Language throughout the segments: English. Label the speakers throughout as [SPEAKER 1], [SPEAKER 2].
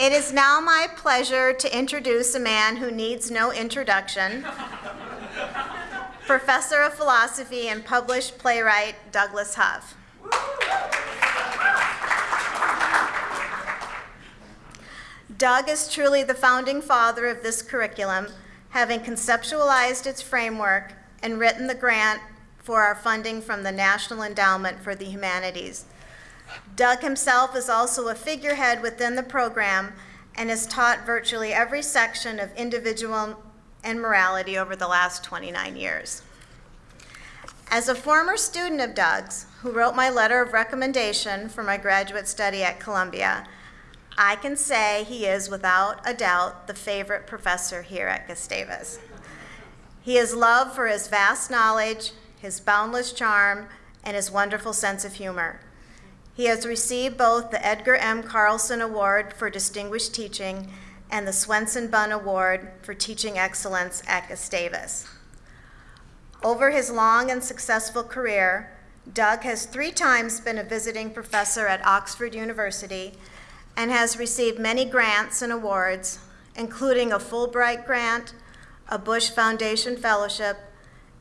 [SPEAKER 1] It is now my pleasure to introduce a man who needs no introduction. Professor of Philosophy and published playwright Douglas Huff. Doug is truly the founding father of this curriculum, having conceptualized its framework and written the grant for our funding from the National Endowment for the Humanities. Doug himself is also a figurehead within the program and has taught virtually every section of individual and morality over the last 29 years. As a former student of Doug's, who wrote my letter of recommendation for my graduate study at Columbia, I can say he is without a doubt the favorite professor here at Gustavus. He is loved for his vast knowledge, his boundless charm, and his wonderful sense of humor. He has received both the Edgar M. Carlson Award for Distinguished Teaching and the Swenson Bunn Award for Teaching Excellence at Gustavus. Over his long and successful career, Doug has three times been a visiting professor at Oxford University and has received many grants and awards, including a Fulbright grant, a Bush Foundation Fellowship,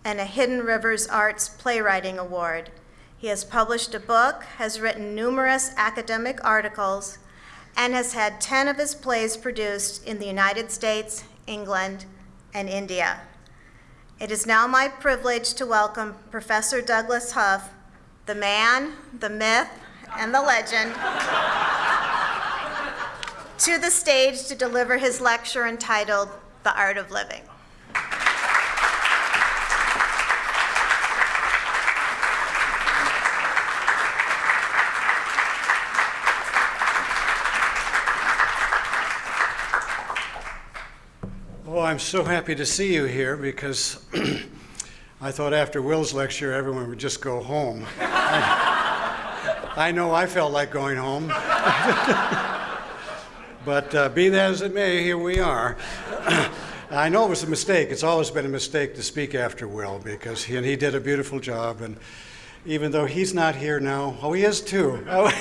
[SPEAKER 1] and a Hidden Rivers Arts Playwriting Award. He has published a book, has written numerous academic articles, and has had 10 of his plays produced in the United States, England, and India. It is now my privilege to welcome Professor Douglas Huff, the man, the myth, and the legend, to the stage to deliver his lecture entitled The Art of Living.
[SPEAKER 2] I'm so happy to see you here because I thought after Will's lecture everyone would just go home. I, know I felt like going home. but uh, be that as it may, here we are. I know it was a mistake. It's always been a mistake to speak after Will because he, and he did a beautiful job. And even though he's not here now, oh, he is too. Oh.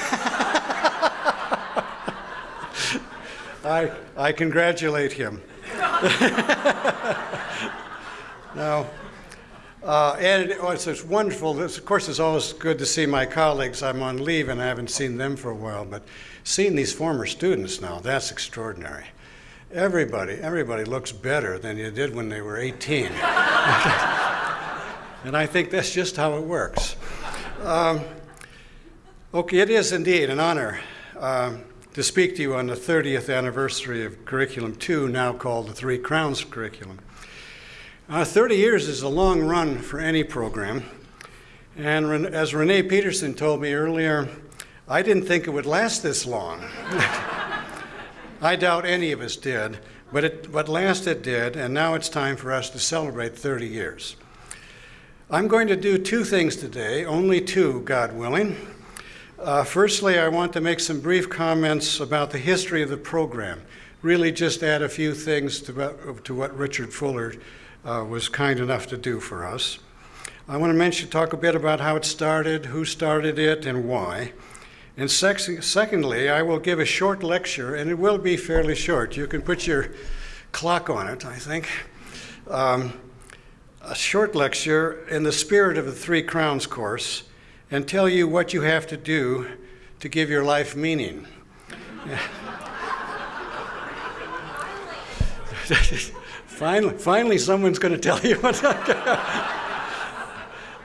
[SPEAKER 2] I, I congratulate him. now, uh, and it, oh, it's, it's wonderful. This, of course, it's always good to see my colleagues. I'm on leave and I haven't seen them for a while, but seeing these former students now, that's extraordinary. Everybody, everybody looks better than you did when they were 18. and I think that's just how it works. Um, okay, it is indeed an honor. Um, to speak to you on the 30th anniversary of Curriculum 2, now called the Three Crowns Curriculum. Uh, 30 years is a long run for any program. And as Renee Peterson told me earlier, I didn't think it would last this long. I doubt any of us did, but, it, but last it did, and now it's time for us to celebrate 30 years. I'm going to do two things today, only two, God willing. Uh, firstly, I want to make some brief comments about the history of the program. Really just add a few things to, to what Richard Fuller uh, was kind enough to do for us. I want to mention, talk a bit about how it started, who started it, and why. And sec secondly, I will give a short lecture, and it will be fairly short. You can put your clock on it, I think. Um, a short lecture in the spirit of the Three Crowns course and tell you what you have to do to give your life meaning. finally, finally, someone's going to tell you what.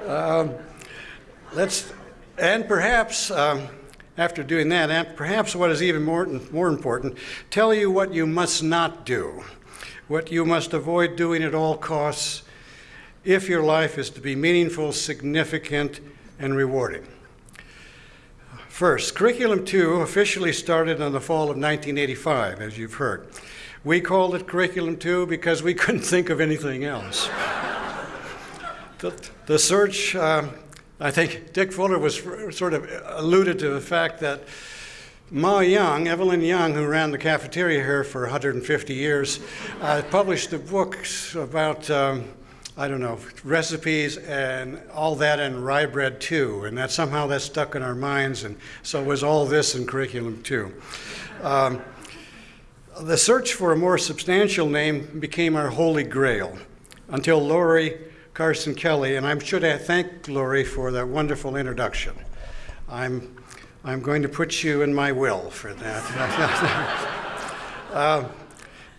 [SPEAKER 2] um, let's, and perhaps um, after doing that, and perhaps what is even more, more important, tell you what you must not do, what you must avoid doing at all costs if your life is to be meaningful, significant, and rewarding. First, Curriculum 2 officially started in the fall of 1985, as you've heard. We called it Curriculum 2 because we couldn't think of anything else. the, the, search, uh, I think Dick Fuller was sort of alluded to the fact that Ma Young, Evelyn Young, who ran the cafeteria here for 150 years, uh, published a book about um, I don't know, recipes and all that and rye bread too. And that somehow that stuck in our minds. And so was all this in curriculum too. Um, The search for a more substantial name became our holy grail until Lori Carson Kelly, and I should thank Lori for that wonderful introduction. I'm, I'm going to put you in my will for that. uh,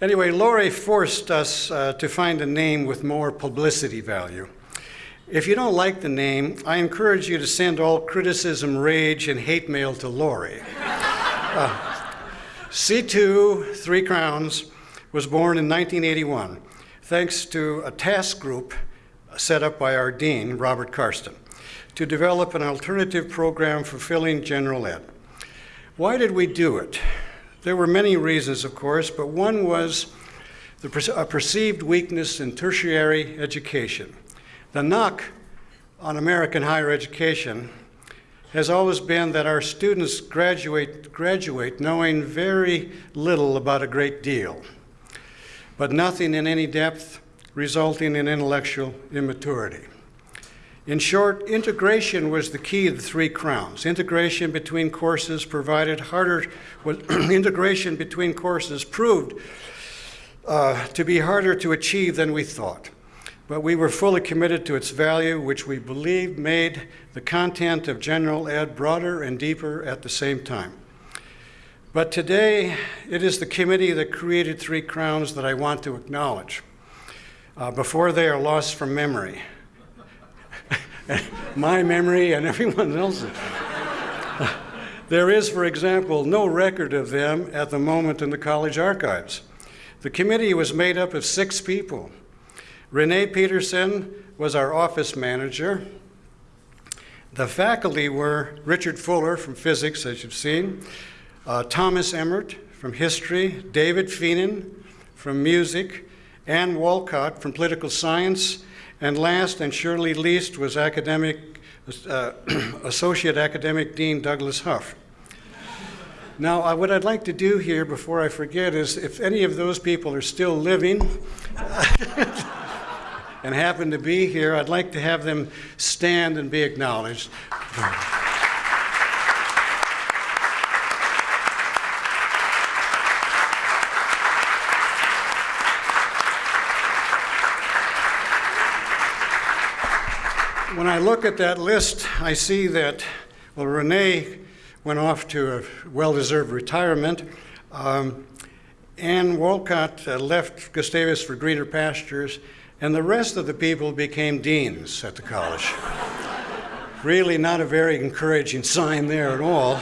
[SPEAKER 2] anyway, Lori forced us uh, to find a name with more publicity value. If you don't like the name, I encourage you to send all criticism, rage, and hate mail to Lori. Uh, C2, Three Crowns, was born in 1981 thanks to a task group set up by our dean, Robert Karsten, to develop an alternative program for filling general ed. Why did we do it? There were many reasons, of course, but one was the, a perceived weakness in tertiary education. The knock on American higher education has always been that our students graduate, graduate knowing very little about a great deal, but nothing in any depth, resulting in intellectual immaturity. In short, integration was the key of the three crowns. Integration between courses provided harder, was, integration between courses proved uh, to be harder to achieve than we thought but we were fully committed to its value, which we believe made the content of general ed broader and deeper at the same time. But today, it is the committee that created Three Crowns that I want to acknowledge uh, before they are lost from memory. My memory and everyone else's. there is, for example, no record of them at the moment in the college archives. The committee was made up of six people Renee Peterson was our office manager. The faculty were Richard Fuller from physics, as you've seen, uh, Thomas Emmert from history, David Fienen from music, Ann Walcott from political science, and last and surely least was academic, uh, Associate Academic Dean Douglas Huff. Now, uh, what I'd like to do here before I forget is if any of those people are still living, and happen to be here, I'd like to have them stand and be acknowledged. When I look at that list, I see that, well, Renee went off to a well deserved retirement. Um, Ann Walcott uh, left Gustavus for greener pastures, and the rest of the people became deans at the college. really not a very encouraging sign there at all.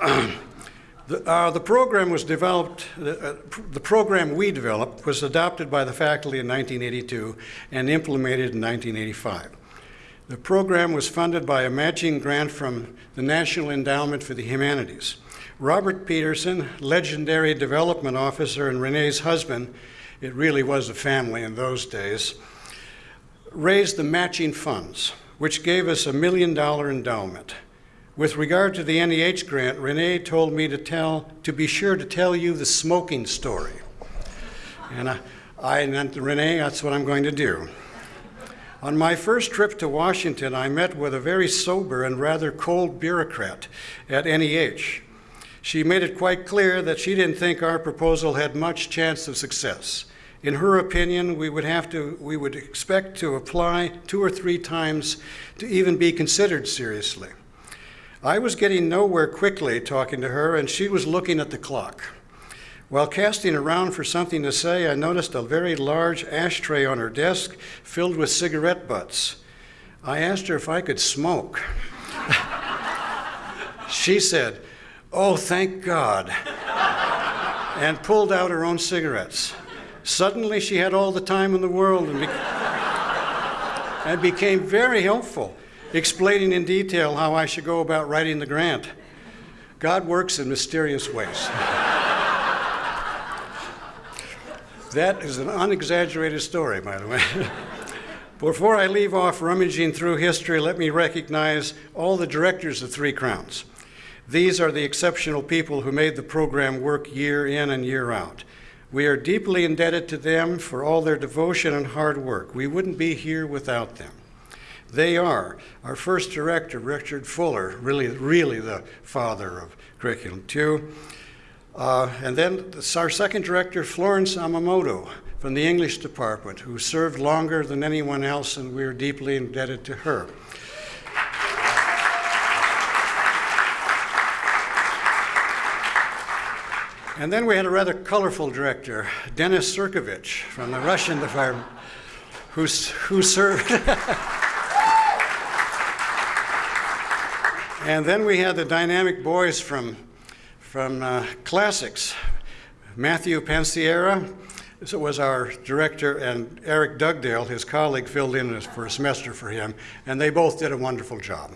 [SPEAKER 2] the, uh, the, program was developed, uh, the program we developed was adopted by the faculty in 1982 and implemented in 1985. The program was funded by a matching grant from the National Endowment for the Humanities. Robert Peterson, legendary development officer and Renee's husband, it really was a family in those days, raised the matching funds, which gave us a million dollar endowment. With regard to the NEH grant, Renee told me to tell, to be sure to tell you the smoking story. And I, I and Renee, that's what I'm going to do. On my first trip to Washington, I met with a very sober and rather cold bureaucrat at NEH. She made it quite clear that she didn't think our proposal had much chance of success. In her opinion, we would have to, we would expect to apply two or three times to even be considered seriously. I was getting nowhere quickly talking to her, and she was looking at the clock. While casting around for something to say, I noticed a very large ashtray on her desk filled with cigarette butts. I asked her if I could smoke. she said, Oh, thank God, and pulled out her own cigarettes. Suddenly, she had all the time in the world and, be- and became very helpful, explaining in detail how I should go about writing the grant. God works in mysterious ways. that is an unexaggerated story, by the way. Before I leave off rummaging through history, let me recognize all the directors of Three Crowns. These are the exceptional people who made the program work year in and year out. We are deeply indebted to them for all their devotion and hard work. We wouldn't be here without them. They are our first director, Richard Fuller, really, really the father of Curriculum 2. Uh, and then our second director, Florence Amamoto from the English department, who served longer than anyone else, and we're deeply indebted to her. And then we had a rather colorful director, Denis Surkovich from the Russian department, who, who served. and then we had the dynamic boys from, from uh, classics. Matthew Panciera was our director, and Eric Dugdale, his colleague, filled in for a semester for him, and they both did a wonderful job.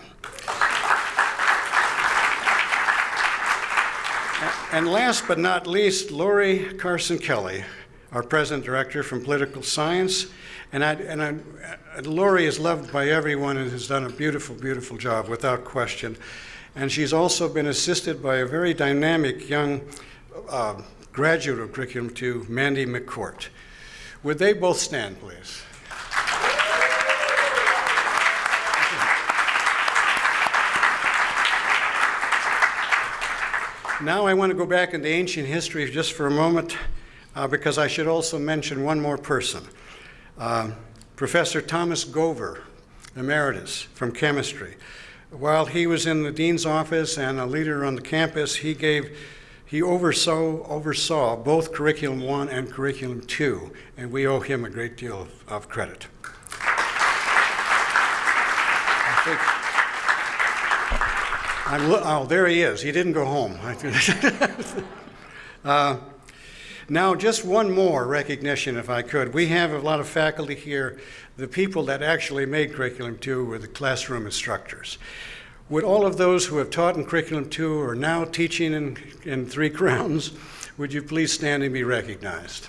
[SPEAKER 2] And last but not least, Lori Carson Kelly, our present director from political science. And, I, and I, Lori is loved by everyone and has done a beautiful, beautiful job without question. And she's also been assisted by a very dynamic young uh, graduate of Curriculum 2, Mandy McCourt. Would they both stand, please? Now I want to go back into ancient history just for a moment uh, because I should also mention one more person. Uh, Professor Thomas Gover, emeritus from chemistry. While he was in the dean's office and a leader on the campus, he gave he oversaw, oversaw both Curriculum 1 and Curriculum 2, and we owe him a great deal of, of credit. I I'm, oh, there he is. He didn't go home. uh, now, just one more recognition, if I could. We have a lot of faculty here. The people that actually made Curriculum 2 were the classroom instructors. Would all of those who have taught in Curriculum 2 or now teaching in, in Three Crowns, would you please stand and be recognized?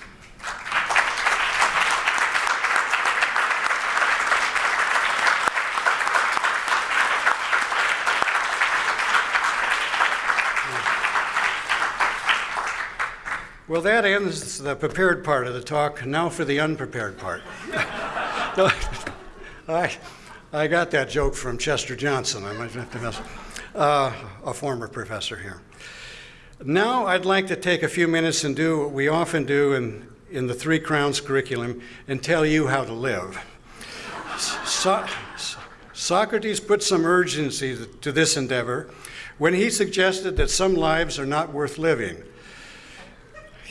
[SPEAKER 2] Well, that ends the prepared part of the talk. Now for the unprepared part. I, I got that joke from Chester Johnson. I might have to mess, uh, a former professor here. Now I'd like to take a few minutes and do what we often do in, in the Three Crowns curriculum and tell you how to live. So, Socrates put some urgency to this endeavor when he suggested that some lives are not worth living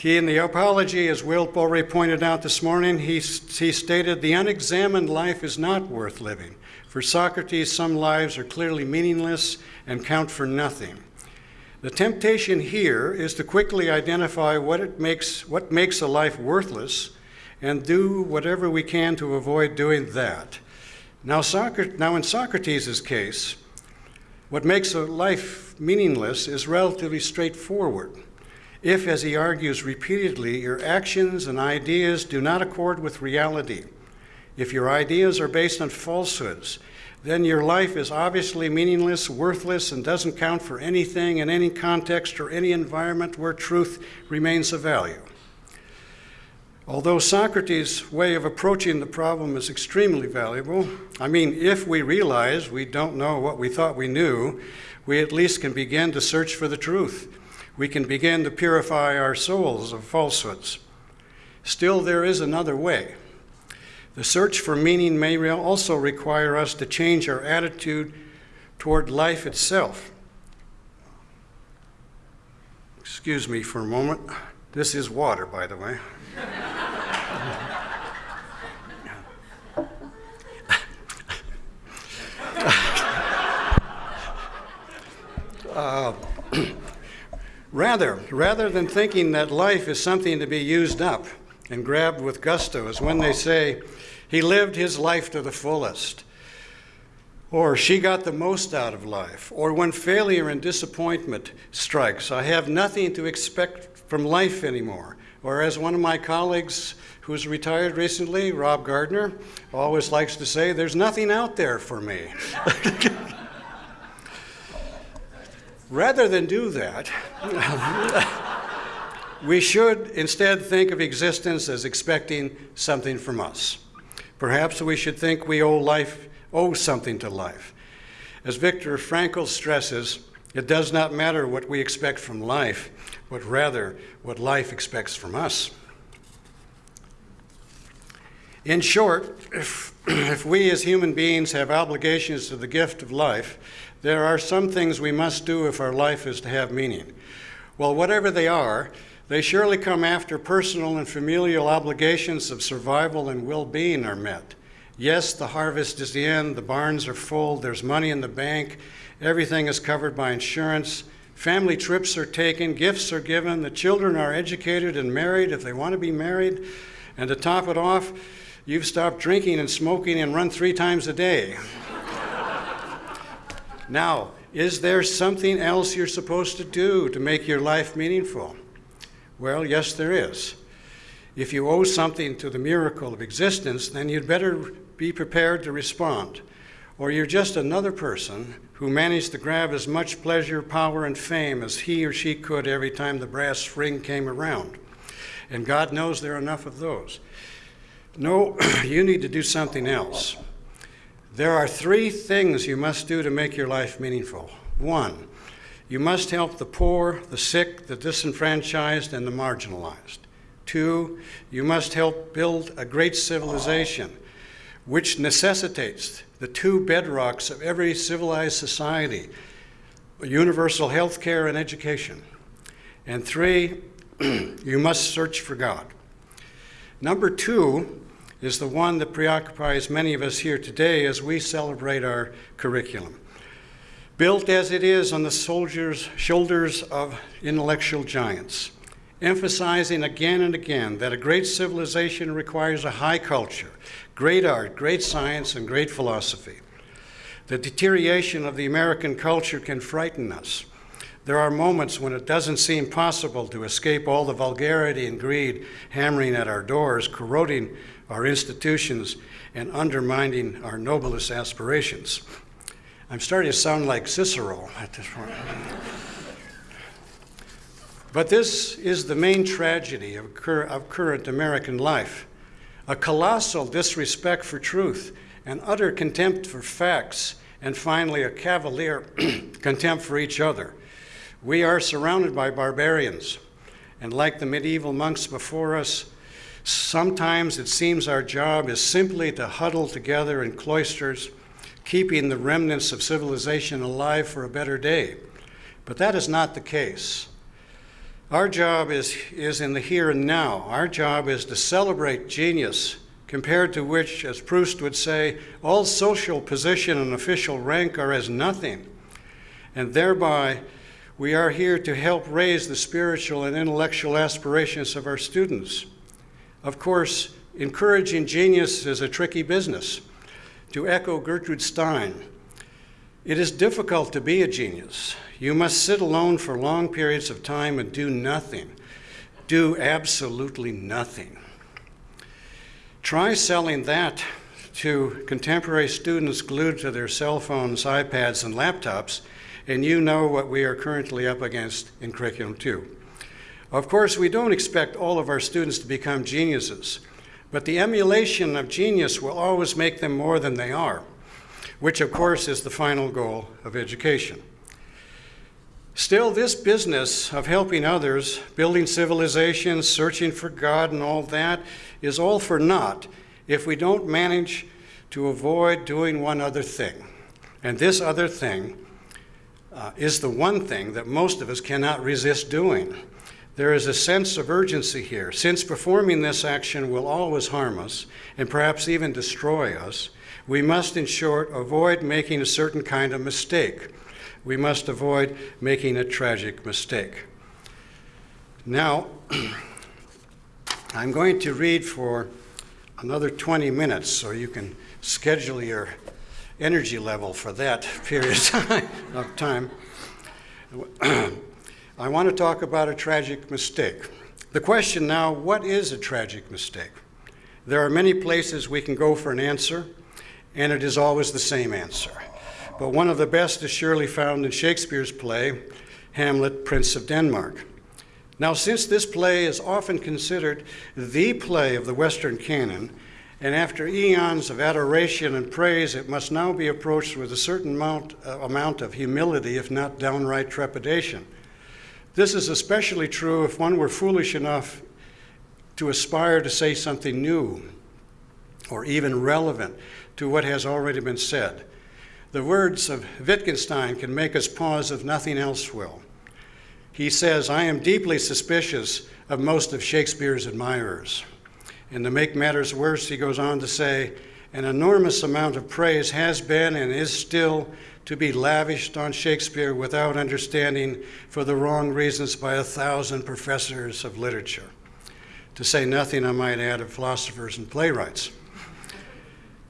[SPEAKER 2] he, in the apology, as Will already pointed out this morning, he, he stated, The unexamined life is not worth living. For Socrates, some lives are clearly meaningless and count for nothing. The temptation here is to quickly identify what, it makes, what makes a life worthless and do whatever we can to avoid doing that. Now, Socrates, now in Socrates' case, what makes a life meaningless is relatively straightforward. If, as he argues repeatedly, your actions and ideas do not accord with reality, if your ideas are based on falsehoods, then your life is obviously meaningless, worthless, and doesn't count for anything in any context or any environment where truth remains of value. Although Socrates' way of approaching the problem is extremely valuable, I mean, if we realize we don't know what we thought we knew, we at least can begin to search for the truth we can begin to purify our souls of falsehoods. Still, there is another way. The search for meaning may also require us to change our attitude toward life itself. Excuse me for a moment. This is water, by the way. uh, Rather, rather than thinking that life is something to be used up and grabbed with gusto, as when they say, he lived his life to the fullest, or she got the most out of life, or when failure and disappointment strikes, I have nothing to expect from life anymore. Or as one of my colleagues who's retired recently, Rob Gardner, always likes to say, there's nothing out there for me. Rather than do that, we should instead think of existence as expecting something from us. Perhaps we should think we owe life, owe something to life. As Viktor Frankl stresses, It does not matter what we expect from life, but rather what life expects from us. In short, if, if we as human beings have obligations to the gift of life, there are some things we must do if our life is to have meaning. Well, whatever they are, they surely come after personal and familial obligations of survival and well being are met. Yes, the harvest is in, the barns are full, there's money in the bank, everything is covered by insurance, family trips are taken, gifts are given, the children are educated and married if they want to be married, and to top it off, you've stopped drinking and smoking and run three times a day. Now, is there something else you're supposed to do to make your life meaningful? Well, yes, there is. If you owe something to the miracle of existence, then you'd better be prepared to respond. Or you're just another person who managed to grab as much pleasure, power, and fame as he or she could every time the brass ring came around. And God knows there are enough of those. No, you need to do something else. There are three things you must do to make your life meaningful. One, you must help the poor, the sick, the disenfranchised, and the marginalized. Two, you must help build a great civilization, which necessitates the two bedrocks of every civilized society universal health care and education. And three, you must search for God. Number two is the one that preoccupies many of us here today as we celebrate our curriculum built as it is on the soldiers' shoulders of intellectual giants, emphasizing again and again that a great civilization requires a high culture, great art, great science, and great philosophy. The deterioration of the American culture can frighten us. There are moments when it doesn't seem possible to escape all the vulgarity and greed hammering at our doors, corroding our institutions, and undermining our noblest aspirations. I'm starting to sound like Cicero at this point. but this is the main tragedy of, cur- of current American life a colossal disrespect for truth, an utter contempt for facts, and finally a cavalier contempt for each other. We are surrounded by barbarians, and like the medieval monks before us, sometimes it seems our job is simply to huddle together in cloisters keeping the remnants of civilization alive for a better day. But that is not the case. Our job is, is in the here and now. Our job is to celebrate genius, compared to which, as Proust would say, all social position and official rank are as nothing. And thereby, we are here to help raise the spiritual and intellectual aspirations of our students. Of course, encouraging genius is a tricky business. To echo Gertrude Stein, it is difficult to be a genius. You must sit alone for long periods of time and do nothing. Do absolutely nothing. Try selling that to contemporary students glued to their cell phones, iPads, and laptops, and you know what we are currently up against in Curriculum 2. Of course, we don't expect all of our students to become geniuses. But the emulation of genius will always make them more than they are, which, of course, is the final goal of education. Still, this business of helping others, building civilizations, searching for God, and all that is all for naught if we don't manage to avoid doing one other thing. And this other thing uh, is the one thing that most of us cannot resist doing there is a sense of urgency here. Since performing this action will always harm us and perhaps even destroy us, we must, in short, avoid making a certain kind of mistake. We must avoid making a tragic mistake. Now, I'm going to read for another 20 minutes so you can schedule your energy level for that period of time. I want to talk about a tragic mistake. The question now what is a tragic mistake? There are many places we can go for an answer, and it is always the same answer. But one of the best is surely found in Shakespeare's play, Hamlet, Prince of Denmark. Now, since this play is often considered the play of the Western canon, and after eons of adoration and praise, it must now be approached with a certain amount, uh, amount of humility, if not downright trepidation. This is especially true if one were foolish enough to aspire to say something new or even relevant to what has already been said. The words of Wittgenstein can make us pause if nothing else will. He says, I am deeply suspicious of most of Shakespeare's admirers. And to make matters worse, he goes on to say, an enormous amount of praise has been and is still to be lavished on Shakespeare without understanding for the wrong reasons by a thousand professors of literature. To say nothing, I might add, of philosophers and playwrights.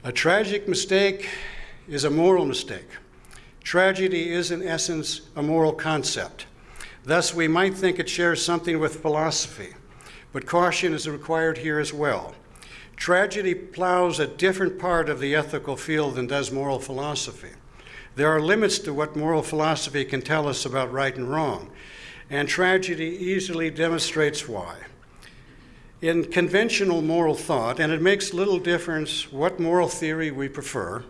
[SPEAKER 2] A tragic mistake is a moral mistake. Tragedy is, in essence, a moral concept. Thus, we might think it shares something with philosophy, but caution is required here as well. Tragedy plows a different part of the ethical field than does moral philosophy. There are limits to what moral philosophy can tell us about right and wrong, and tragedy easily demonstrates why. In conventional moral thought, and it makes little difference what moral theory we prefer,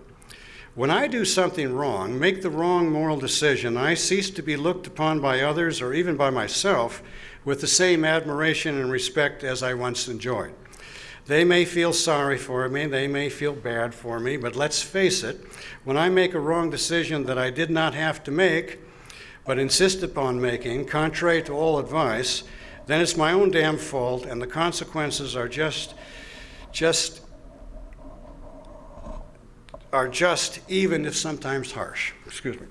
[SPEAKER 2] when I do something wrong, make the wrong moral decision, I cease to be looked upon by others or even by myself with the same admiration and respect as I once enjoyed. They may feel sorry for me, they may feel bad for me, but let's face it, when I make a wrong decision that I did not have to make, but insist upon making, contrary to all advice, then it's my own damn fault, and the consequences are just, just, are just, even if sometimes harsh. Excuse me.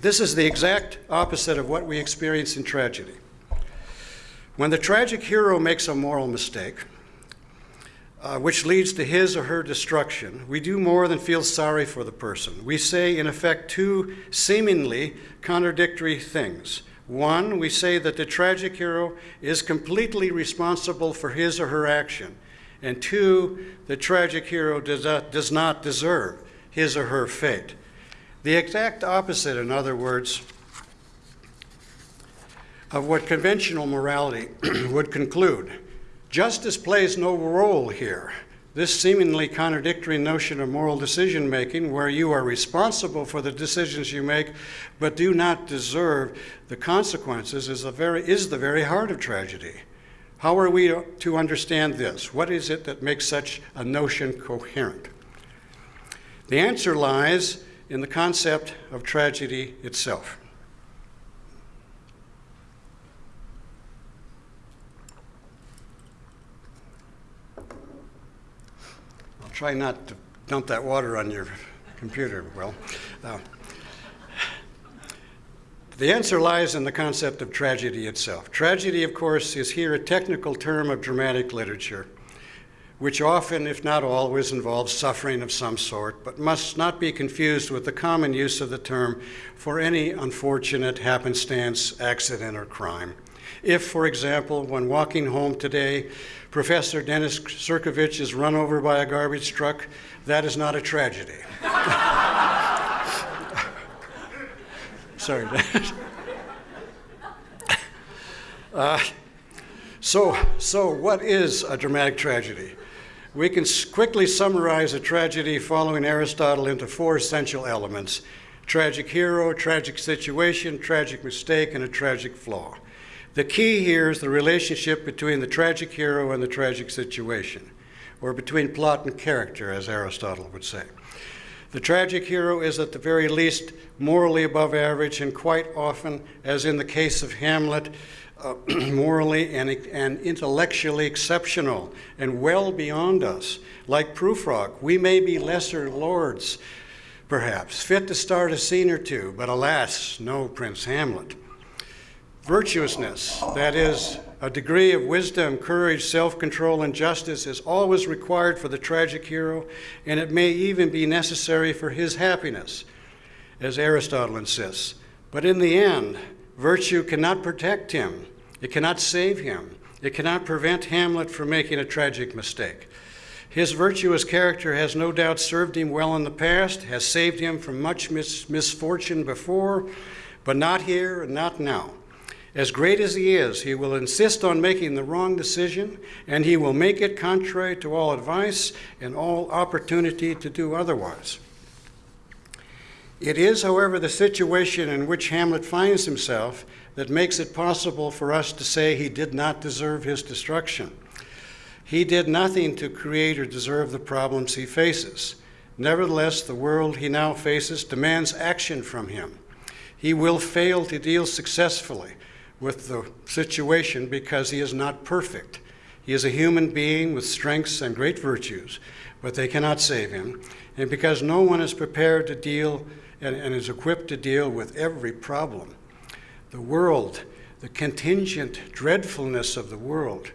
[SPEAKER 2] This is the exact opposite of what we experience in tragedy. When the tragic hero makes a moral mistake, uh, which leads to his or her destruction, we do more than feel sorry for the person. We say, in effect, two seemingly contradictory things. One, we say that the tragic hero is completely responsible for his or her action. And two, the tragic hero does not, does not deserve his or her fate. The exact opposite, in other words, of what conventional morality would conclude. Justice plays no role here. This seemingly contradictory notion of moral decision making, where you are responsible for the decisions you make but do not deserve the consequences, is, very, is the very heart of tragedy. How are we to understand this? What is it that makes such a notion coherent? The answer lies in the concept of tragedy itself. Try not to dump that water on your computer, Will. Uh, the answer lies in the concept of tragedy itself. Tragedy, of course, is here a technical term of dramatic literature, which often, if not always, involves suffering of some sort, but must not be confused with the common use of the term for any unfortunate happenstance, accident, or crime. If, for example, when walking home today, Professor Dennis Sirkovich is run over by a garbage truck, that is not a tragedy. Sorry. Uh, so, so, what is a dramatic tragedy? We can quickly summarize a tragedy following Aristotle into four essential elements tragic hero, tragic situation, tragic mistake, and a tragic flaw. The key here is the relationship between the tragic hero and the tragic situation, or between plot and character, as Aristotle would say. The tragic hero is at the very least morally above average, and quite often, as in the case of Hamlet, uh, morally and, and intellectually exceptional and well beyond us. Like Prufrock, we may be lesser lords, perhaps, fit to start a scene or two, but alas, no Prince Hamlet. Virtuousness, that is, a degree of wisdom, courage, self control, and justice, is always required for the tragic hero, and it may even be necessary for his happiness, as Aristotle insists. But in the end, virtue cannot protect him, it cannot save him, it cannot prevent Hamlet from making a tragic mistake. His virtuous character has no doubt served him well in the past, has saved him from much mis- misfortune before, but not here and not now. As great as he is, he will insist on making the wrong decision, and he will make it contrary to all advice and all opportunity to do otherwise. It is, however, the situation in which Hamlet finds himself that makes it possible for us to say he did not deserve his destruction. He did nothing to create or deserve the problems he faces. Nevertheless, the world he now faces demands action from him. He will fail to deal successfully with the situation because he is not perfect. He is a human being with strengths and great virtues, but they cannot save him. And because no one is prepared to deal and, and is equipped to deal with every problem. The world, the contingent dreadfulness of the world,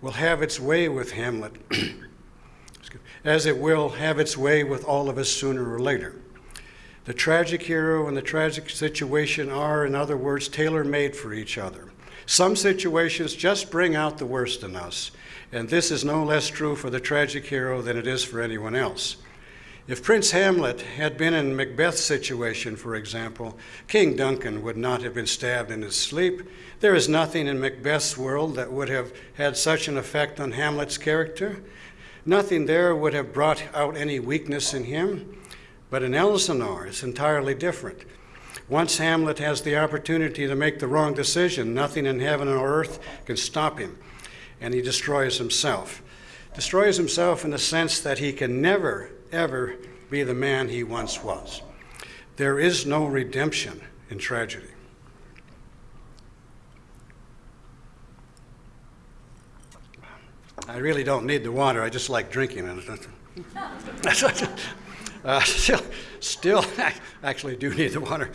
[SPEAKER 2] will have its way with Hamlet, as it will have its way with all of us sooner or later. The tragic hero and the tragic situation are, in other words, tailor made for each other. Some situations just bring out the worst in us, and this is no less true for the tragic hero than it is for anyone else. If Prince Hamlet had been in Macbeth's situation, for example, King Duncan would not have been stabbed in his sleep. There is nothing in Macbeth's world that would have had such an effect on Hamlet's character. Nothing there would have brought out any weakness in him. But in Elsinore, it's entirely different. Once Hamlet has the opportunity to make the wrong decision, nothing in heaven or earth can stop him, and he destroys himself. Destroys himself in the sense that he can never ever be the man he once was. There is no redemption in tragedy. I really don't need the water, I just like drinking it. uh, still, still, actually do need the water.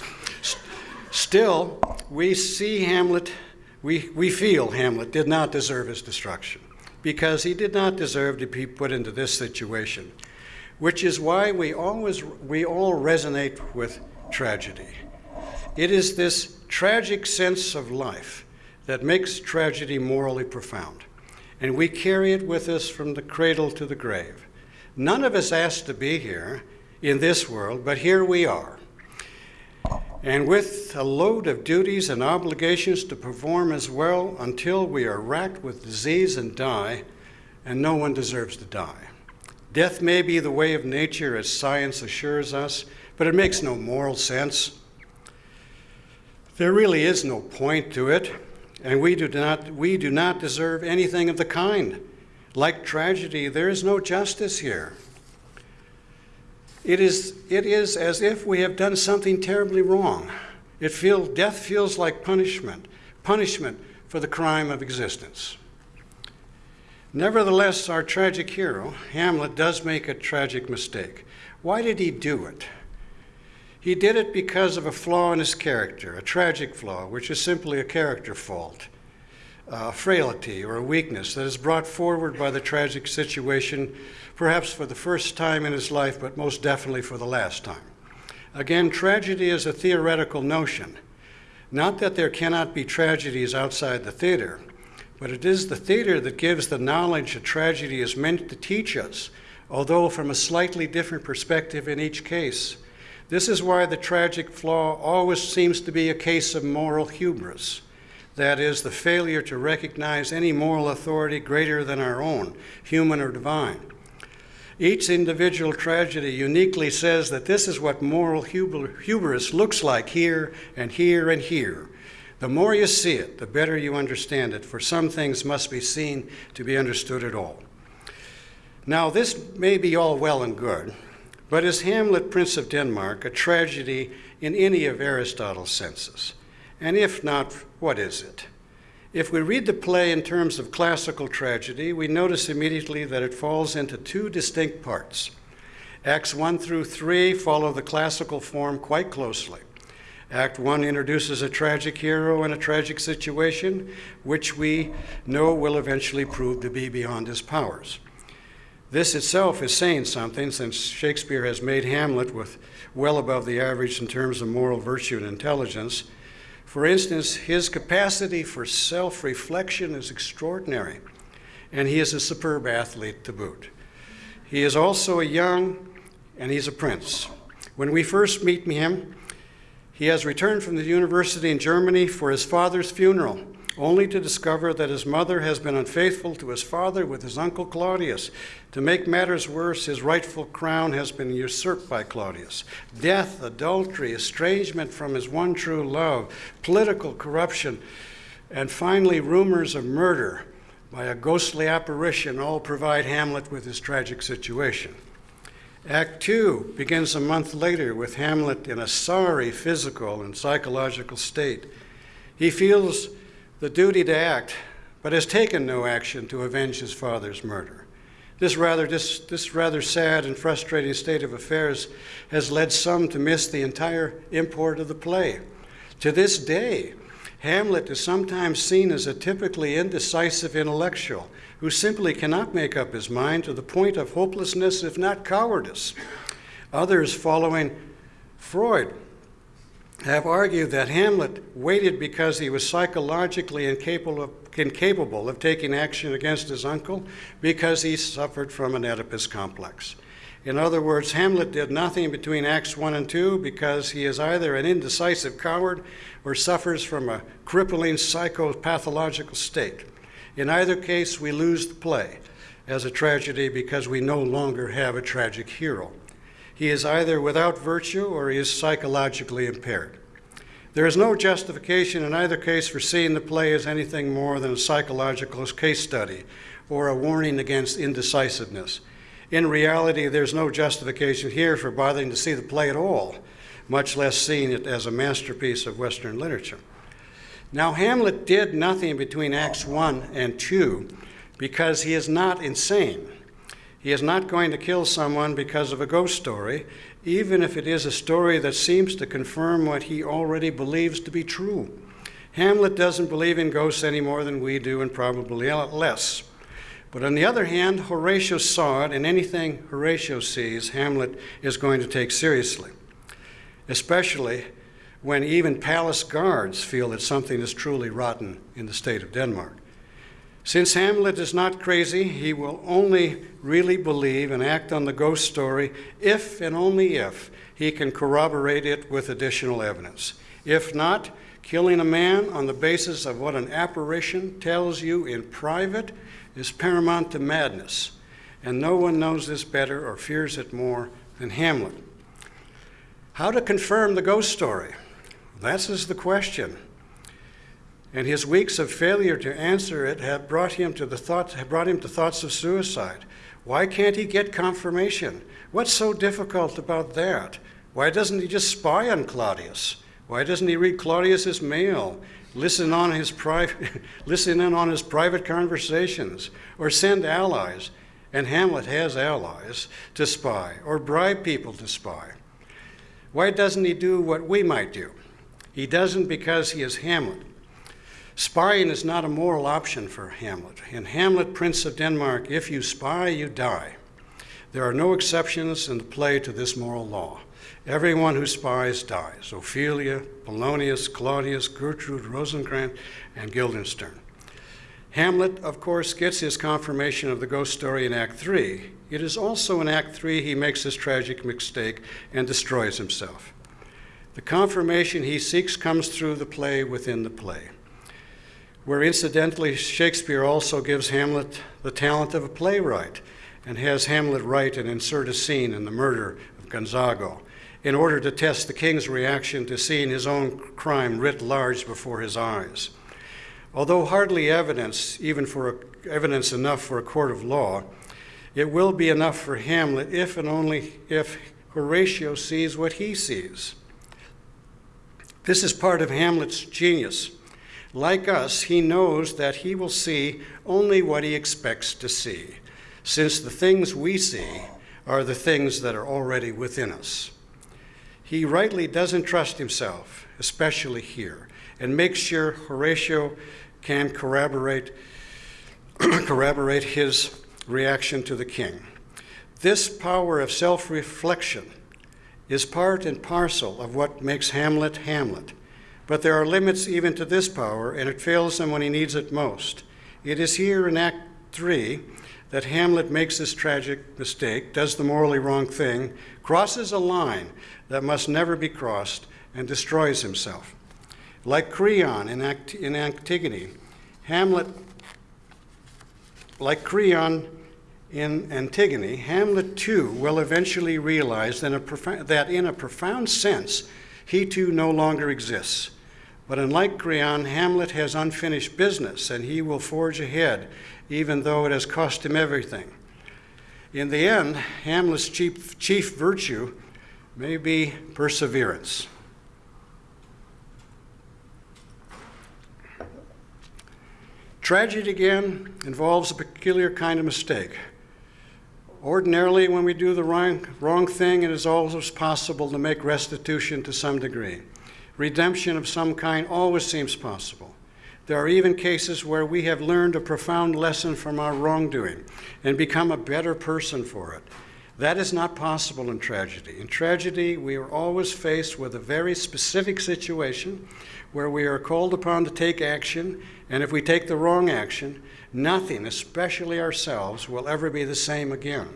[SPEAKER 2] Still, we see Hamlet, we, we feel Hamlet did not deserve his destruction because he did not deserve to be put into this situation which is why we always we all resonate with tragedy. It is this tragic sense of life that makes tragedy morally profound, and we carry it with us from the cradle to the grave. None of us asked to be here in this world, but here we are. And with a load of duties and obligations to perform as well until we are racked with disease and die, and no one deserves to die. Death may be the way of nature, as science assures us, but it makes no moral sense. There really is no point to it, and we do not, we do not deserve anything of the kind. Like tragedy, there is no justice here. It is, it is as if we have done something terribly wrong. It feel, death feels like punishment, punishment for the crime of existence. Nevertheless, our tragic hero, Hamlet, does make a tragic mistake. Why did he do it? He did it because of a flaw in his character, a tragic flaw, which is simply a character fault, a frailty or a weakness that is brought forward by the tragic situation, perhaps for the first time in his life, but most definitely for the last time. Again, tragedy is a theoretical notion. Not that there cannot be tragedies outside the theater, but it is the theater that gives the knowledge a tragedy is meant to teach us, although from a slightly different perspective in each case. This is why the tragic flaw always seems to be a case of moral hubris. That is, the failure to recognize any moral authority greater than our own, human or divine. Each individual tragedy uniquely says that this is what moral hubris looks like here and here and here. The more you see it, the better you understand it, for some things must be seen to be understood at all. Now, this may be all well and good, but is Hamlet, Prince of Denmark, a tragedy in any of Aristotle's senses? And if not, what is it? If we read the play in terms of classical tragedy, we notice immediately that it falls into two distinct parts. Acts 1 through 3 follow the classical form quite closely. Act 1 introduces a tragic hero and a tragic situation, which we know will eventually prove to be beyond his powers. This itself is saying something since Shakespeare has made Hamlet with well above the average in terms of moral virtue and intelligence. For instance, his capacity for self reflection is extraordinary, and he is a superb athlete to boot. He is also a young, and he's a prince. When we first meet him, He has returned from the university in Germany for his father's funeral, only to discover that his mother has been unfaithful to his father with his uncle Claudius. To make matters worse, his rightful crown has been usurped by Claudius. Death, adultery, estrangement from his one true love, political corruption, and finally rumors of murder by a ghostly apparition all provide Hamlet with his tragic situation. Act two begins a month later with Hamlet in a sorry physical and psychological state. He feels the duty to act, but has taken no action to avenge his father's murder. This rather, this, this rather sad and frustrating state of affairs has led some to miss the entire import of the play. To this day, Hamlet is sometimes seen as a typically indecisive intellectual who simply cannot make up his mind to the point of hopelessness, if not cowardice. Others, following Freud, have argued that Hamlet waited because he was psychologically incapable of, incapable of taking action against his uncle because he suffered from an Oedipus complex. In other words, Hamlet did nothing between Acts 1 and 2 because he is either an indecisive coward or suffers from a crippling psychopathological state. In either case, we lose the play as a tragedy because we no longer have a tragic hero. He is either without virtue or he is psychologically impaired. There is no justification in either case for seeing the play as anything more than a psychological case study or a warning against indecisiveness. In reality, there's no justification here for bothering to see the play at all, much less seeing it as a masterpiece of Western literature. Now, Hamlet did nothing between Acts 1 and 2 because he is not insane. He is not going to kill someone because of a ghost story, even if it is a story that seems to confirm what he already believes to be true. Hamlet doesn't believe in ghosts any more than we do, and probably less. But on the other hand, Horatio saw it, and anything Horatio sees, Hamlet is going to take seriously, especially when even palace guards feel that something is truly rotten in the state of Denmark. Since Hamlet is not crazy, he will only really believe and act on the ghost story if and only if he can corroborate it with additional evidence. If not, killing a man on the basis of what an apparition tells you in private is paramount to madness, and no one knows this better or fears it more than Hamlet. How to confirm the ghost story? That is the question. And his weeks of failure to answer it have brought him to the thoughts, brought him to thoughts of suicide. Why can't he get confirmation? What's so difficult about that? Why doesn't he just spy on Claudius? Why doesn't he read Claudius's mail listen on his private, listen in on his private conversations, or send allies, and Hamlet has allies to spy, or bribe people to spy. Why doesn't he do what we might do? He doesn't because he is Hamlet. Spying is not a moral option for Hamlet. In Hamlet, Prince of Denmark, if you spy, you die. There are no exceptions in the play to this moral law. Everyone who spies dies Ophelia, Polonius, Claudius, Gertrude, Rosencrantz, and Guildenstern. Hamlet, of course, gets his confirmation of the ghost story in Act 3. It is also in Act 3 he makes his tragic mistake and destroys himself. The confirmation he seeks comes through the play within the play, where incidentally Shakespeare also gives Hamlet the talent of a playwright and has Hamlet write and insert a scene in the murder of Gonzago in order to test the king's reaction to seeing his own crime writ large before his eyes. Although hardly evidence, even for a, evidence enough for a court of law, it will be enough for Hamlet if and only if Horatio sees what he sees. This is part of Hamlet's genius. Like us, he knows that he will see only what he expects to see, since the things we see are the things that are already within us. He rightly doesn't trust himself, especially here, and makes sure Horatio can corroborate, corroborate his reaction to the king. This power of self reflection is part and parcel of what makes Hamlet Hamlet. But there are limits even to this power, and it fails him when he needs it most. It is here in Act 3 that Hamlet makes this tragic mistake, does the morally wrong thing, crosses a line that must never be crossed, and destroys himself. Like Creon in, Act- in Antigone, Hamlet, like Creon in Antigone, Hamlet too will eventually realize that, that in a profound sense, he too no longer exists. But unlike Creon, Hamlet has unfinished business and he will forge ahead, even though it has cost him everything. In the end, Hamlet's chief, chief virtue may be perseverance. Tragedy, again, involves a peculiar kind of mistake. Ordinarily, when we do the wrong, wrong thing, it is always possible to make restitution to some degree. Redemption of some kind always seems possible. There are even cases where we have learned a profound lesson from our wrongdoing and become a better person for it. That is not possible in tragedy. In tragedy, we are always faced with a very specific situation where we are called upon to take action, and if we take the wrong action, nothing, especially ourselves, will ever be the same again.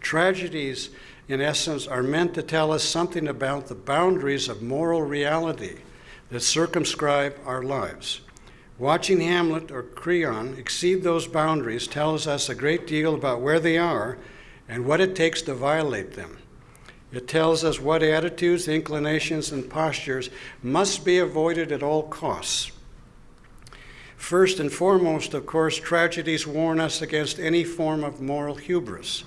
[SPEAKER 2] Tragedies, in essence, are meant to tell us something about the boundaries of moral reality that circumscribe our lives. Watching Hamlet or Creon exceed those boundaries tells us a great deal about where they are and what it takes to violate them. It tells us what attitudes, inclinations, and postures must be avoided at all costs. First and foremost, of course, tragedies warn us against any form of moral hubris,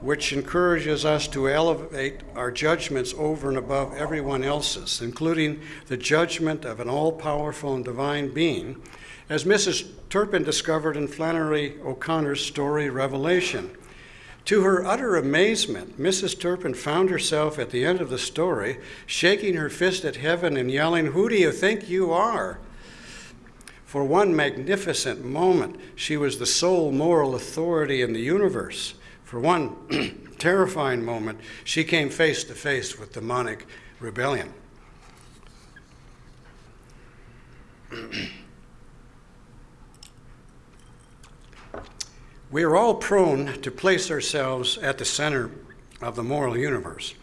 [SPEAKER 2] which encourages us to elevate our judgments over and above everyone else's, including the judgment of an all powerful and divine being, as Mrs. Turpin discovered in Flannery O'Connor's story Revelation. To her utter amazement, Mrs. Turpin found herself at the end of the story shaking her fist at heaven and yelling, Who do you think you are? For one magnificent moment, she was the sole moral authority in the universe. For one terrifying moment, she came face to face with demonic rebellion. We are all prone to place ourselves at the center of the moral universe.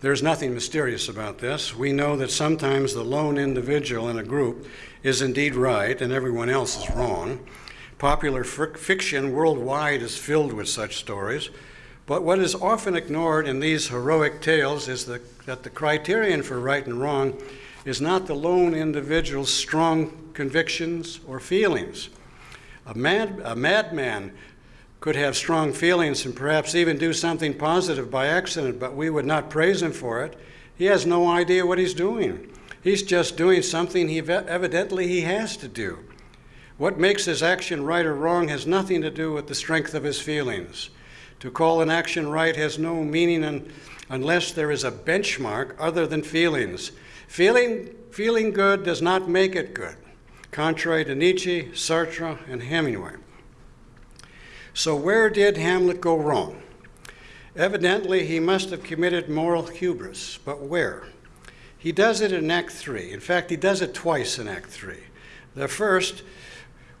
[SPEAKER 2] There's nothing mysterious about this. We know that sometimes the lone individual in a group is indeed right and everyone else is wrong. Popular fiction worldwide is filled with such stories. But what is often ignored in these heroic tales is the, that the criterion for right and wrong is not the lone individual's strong convictions or feelings. A, mad, a madman could have strong feelings and perhaps even do something positive by accident, but we would not praise him for it. He has no idea what he's doing. He's just doing something he evidently he has to do. What makes his action right or wrong has nothing to do with the strength of his feelings. To call an action right has no meaning un- unless there is a benchmark other than feelings. Feeling, feeling good does not make it good, contrary to Nietzsche, Sartre, and Hemingway. So, where did Hamlet go wrong? Evidently, he must have committed moral hubris, but where? He does it in Act 3. In fact, he does it twice in Act 3. The first,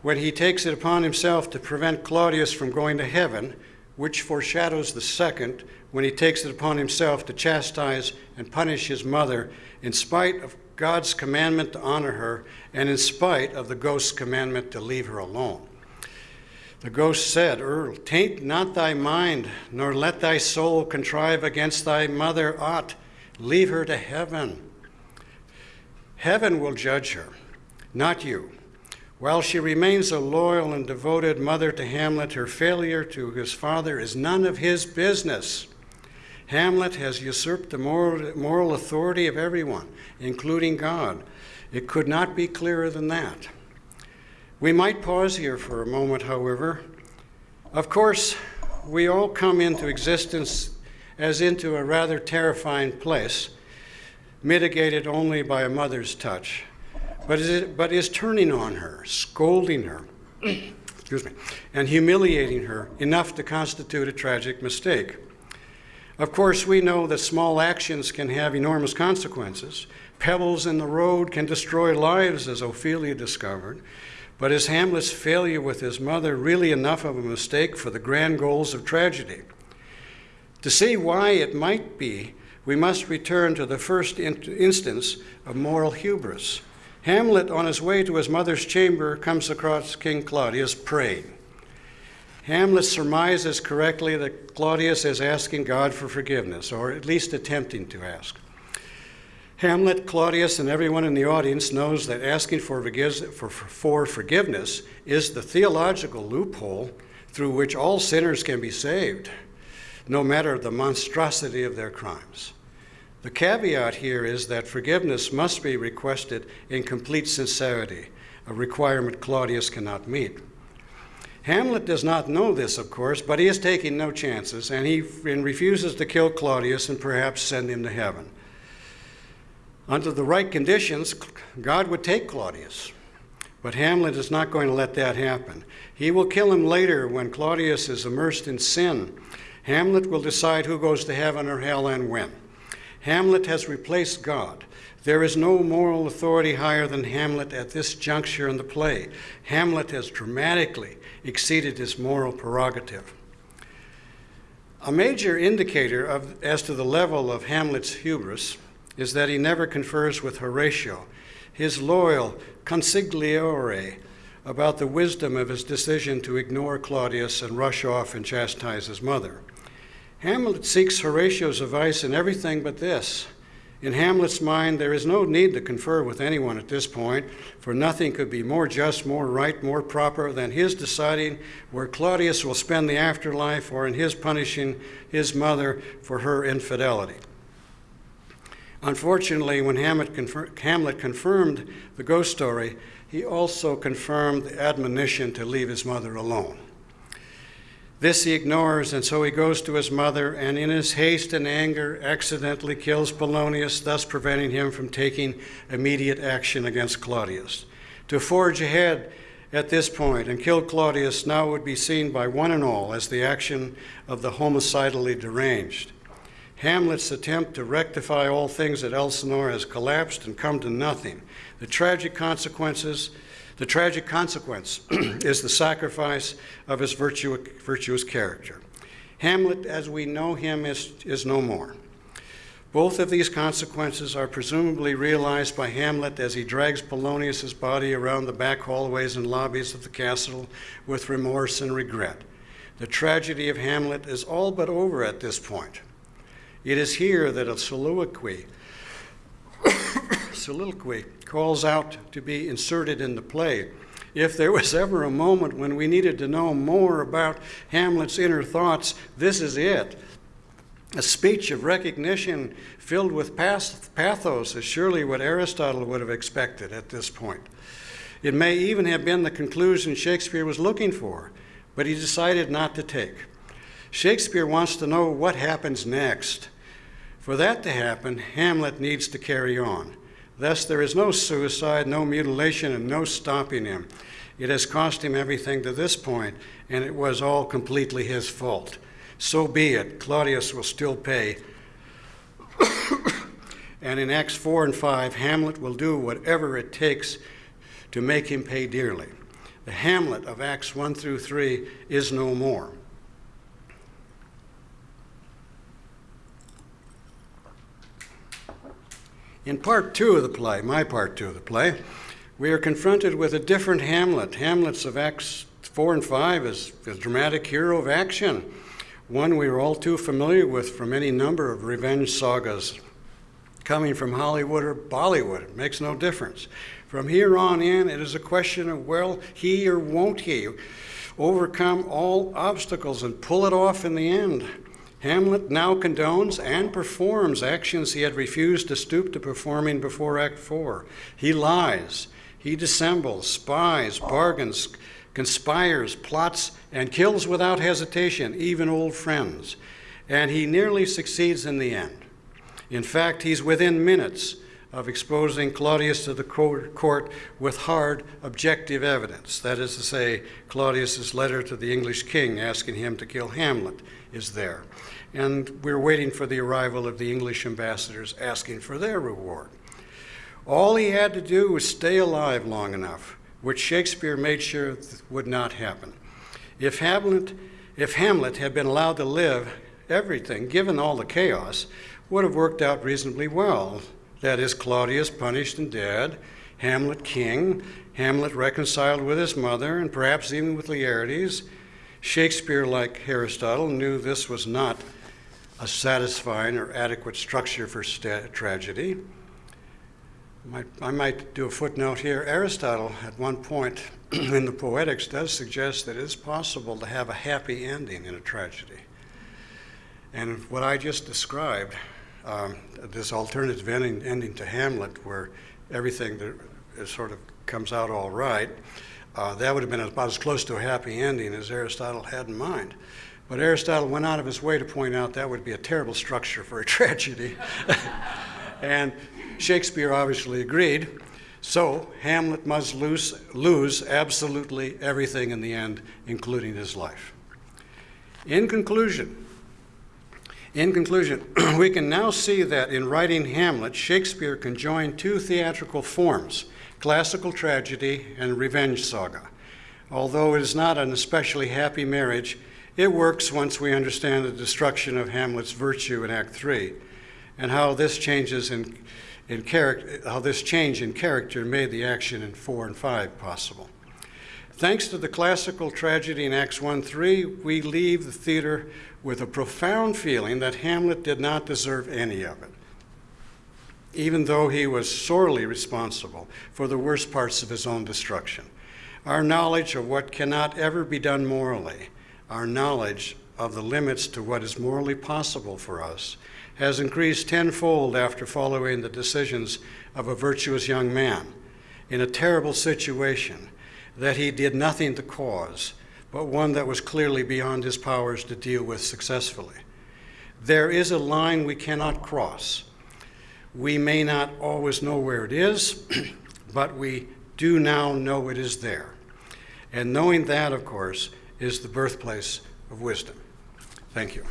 [SPEAKER 2] when he takes it upon himself to prevent Claudius from going to heaven, which foreshadows the second, when he takes it upon himself to chastise and punish his mother in spite of God's commandment to honor her and in spite of the ghost's commandment to leave her alone. The ghost said, Earl, taint not thy mind, nor let thy soul contrive against thy mother aught. Leave her to heaven. Heaven will judge her, not you. While she remains a loyal and devoted mother to Hamlet, her failure to his father is none of his business. Hamlet has usurped the moral, moral authority of everyone, including God. It could not be clearer than that. We might pause here for a moment, however. Of course, we all come into existence as into a rather terrifying place, mitigated only by a mother's touch, but is, but is turning on her, scolding her, excuse me, and humiliating her enough to constitute a tragic mistake. Of course, we know that small actions can have enormous consequences. Pebbles in the road can destroy lives, as Ophelia discovered. But is Hamlet's failure with his mother really enough of a mistake for the grand goals of tragedy? To see why it might be, we must return to the first in- instance of moral hubris. Hamlet, on his way to his mother's chamber, comes across King Claudius praying. Hamlet surmises correctly that Claudius is asking God for forgiveness, or at least attempting to ask. Hamlet, Claudius, and everyone in the audience knows that asking for, for, for forgiveness is the theological loophole through which all sinners can be saved, no matter the monstrosity of their crimes. The caveat here is that forgiveness must be requested in complete sincerity, a requirement Claudius cannot meet. Hamlet does not know this, of course, but he is taking no chances, and he refuses to kill Claudius and perhaps send him to heaven. Under the right conditions, God would take Claudius. But Hamlet is not going to let that happen. He will kill him later when Claudius is immersed in sin. Hamlet will decide who goes to heaven or hell and when. Hamlet has replaced God. There is no moral authority higher than Hamlet at this juncture in the play. Hamlet has dramatically exceeded his moral prerogative. A major indicator of, as to the level of Hamlet's hubris is that he never confers with Horatio, his loyal consigliere, about the wisdom of his decision to ignore Claudius and rush off and chastise his mother. Hamlet seeks Horatio's advice in everything but this. In Hamlet's mind, there is no need to confer with anyone at this point, for nothing could be more just, more right, more proper than his deciding where Claudius will spend the afterlife or in his punishing his mother for her infidelity. Unfortunately, when Hamlet, confer- Hamlet, confirmed the ghost story, he also confirmed the admonition to leave his mother alone. This he ignores, and so he goes to his mother, and in his haste and anger, accidentally kills Polonius, thus preventing him from taking immediate action against Claudius. To forge ahead at this point and kill Claudius now would be seen by one and all as the action of the homicidally deranged. Hamlet's attempt to rectify all things at Elsinore has collapsed and come to nothing. The tragic consequences, the tragic consequence is the sacrifice of his virtue, virtuous character. Hamlet, as we know him, is, is no more. Both of these consequences are presumably realized by Hamlet as he drags Polonius's body around the back hallways and lobbies of the castle with remorse and regret. The tragedy of Hamlet is all but over at this point. It is here that a soliloquy, soliloquy calls out to be inserted in the play. If there was ever a moment when we needed to know more about Hamlet's inner thoughts, this is it. A speech of recognition filled with pathos is surely what Aristotle would have expected at this point. It may even have been the conclusion Shakespeare was looking for, but he decided not to take. Shakespeare wants to know what happens next. For that to happen, Hamlet needs to carry on. Thus, there is no suicide, no mutilation, and no stopping him. It has cost him everything to this point, and it was all completely his fault. So be it. Claudius will still pay. and in Acts 4 and 5, Hamlet will do whatever it takes to make him pay dearly. The Hamlet of Acts 1 through 3 is no more. In part two of the play, my part two of the play, we are confronted with a different Hamlet. Hamlet's of Acts 4 and 5 is a dramatic hero of action, one we are all too familiar with from any number of revenge sagas. Coming from Hollywood or Bollywood, it makes no difference. From here on in, it is a question of, well, he or won't he overcome all obstacles and pull it off in the end. Hamlet now condones and performs actions he had refused to stoop to performing before Act 4. He lies, he dissembles, spies, bargains, conspires, plots, and kills without hesitation, even old friends. And he nearly succeeds in the end. In fact, he's within minutes of exposing Claudius to the court with hard, objective evidence. That is to say, Claudius's letter to the English king asking him to kill Hamlet is there and we're waiting for the arrival of the English ambassadors asking for their reward. All he had to do was stay alive long enough, which Shakespeare made sure would not happen. If Hamlet, if Hamlet had been allowed to live, everything, given all the chaos, would have worked out reasonably well. That is, Claudius punished and dead, Hamlet king, Hamlet reconciled with his mother, and perhaps even with Laertes. Shakespeare, like Aristotle, knew this was not a satisfying or adequate structure for tragedy. Might- I might do a footnote here. Aristotle, at one point in the Poetics, does suggest that it's possible to have a happy ending in a tragedy. And what I just described, um, this alternative ending, ending to Hamlet, where everything sort of comes out all right, uh, that would have been about as close to a happy ending as Aristotle had in mind. But Aristotle went out of his way to point out that would be a terrible structure for a tragedy. and Shakespeare obviously agreed. So Hamlet must lose, lose absolutely everything in the end, including his life. In conclusion, in conclusion, we can now see that in writing Hamlet, Shakespeare conjoined two theatrical forms classical tragedy and revenge saga. Although it is not an especially happy marriage, it works once we understand the destruction of Hamlet's virtue in Act 3 and how this changes in, in character, how this change in character made the action in 4 and 5 possible. Thanks to the classical tragedy in Acts 1 3, we leave the theater with a profound feeling that Hamlet did not deserve any of it, even though he was sorely responsible for the worst parts of his own destruction. Our knowledge of what cannot ever be done morally, our knowledge of the limits to what is morally possible for us, has increased tenfold after following the decisions of a virtuous young man in a terrible situation that he did nothing to cause, but one that was clearly beyond his powers to deal with successfully. There is a line we cannot cross. We may not always know where it is, but we do now know it is there. And knowing that, of course, is the birthplace of wisdom. Thank you.